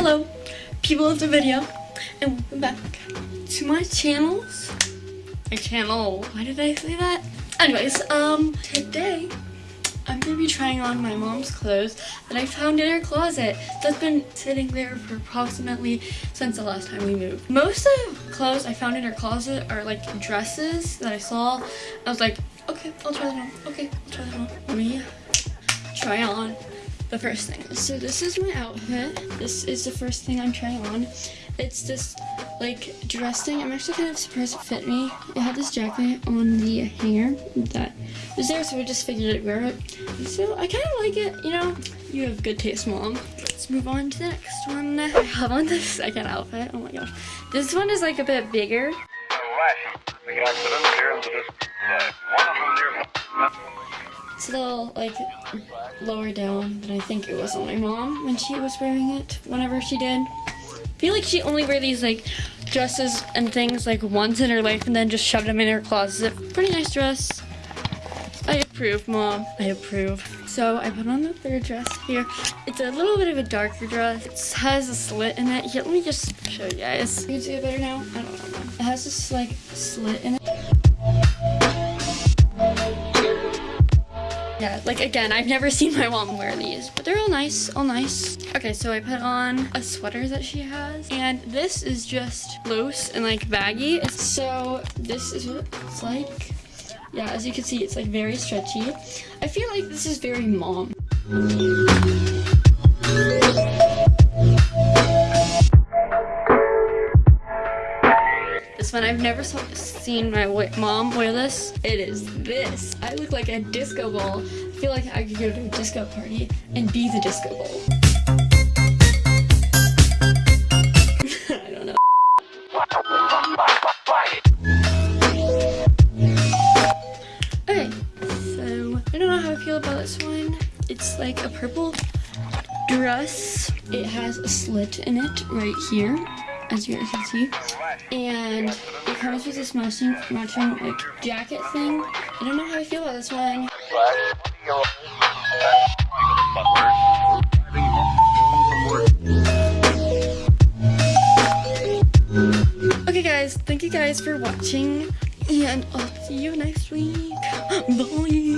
Hello, people of the video, and welcome back to my channels. My channel. Why did I say that? Anyways, um, today I'm gonna be trying on my mom's clothes that I found in her closet that's been sitting there for approximately since the last time we moved. Most of the clothes I found in her closet are like dresses that I saw. I was like, okay, I'll try that on. Okay, I'll try that on. Let me try on the first thing. So this is my outfit. This is the first thing I'm trying on. It's this like dress thing. I'm actually kind of surprised it fit me. It had this jacket on the hanger that was there, so I just figured I'd wear it. So I kind of like it, you know. You have good taste, mom. Let's move on to the next one. I have on the second outfit. Oh my gosh. This one is like a bit bigger. A little like lower down than I think it was on my mom when she was wearing it whenever she did. I feel like she only wear these like dresses and things like once in her life and then just shoved them in her closet. Pretty nice dress. I approve, mom. I approve. So I put on the third dress here. It's a little bit of a darker dress. It has a slit in it. Here, let me just show you guys. You can see it better now? I don't know. It has this like slit in it. Yeah, like again, I've never seen my mom wear these, but they're all nice, all nice. Okay, so I put on a sweater that she has, and this is just loose and like baggy. So this is what it's like. Yeah, as you can see, it's like very stretchy. I feel like this is very mom. I've never saw, seen my mom wear this. It is this. I look like a disco ball. I feel like I could go to a disco party and be the disco ball. I don't know. So I don't know how I feel about this one. It's like a purple dress. It has a slit in it right here, as you guys can see. And it comes with this matching, matching like jacket thing. I don't know how I feel about this one. Okay guys, thank you guys for watching and I'll see you next week. Bye!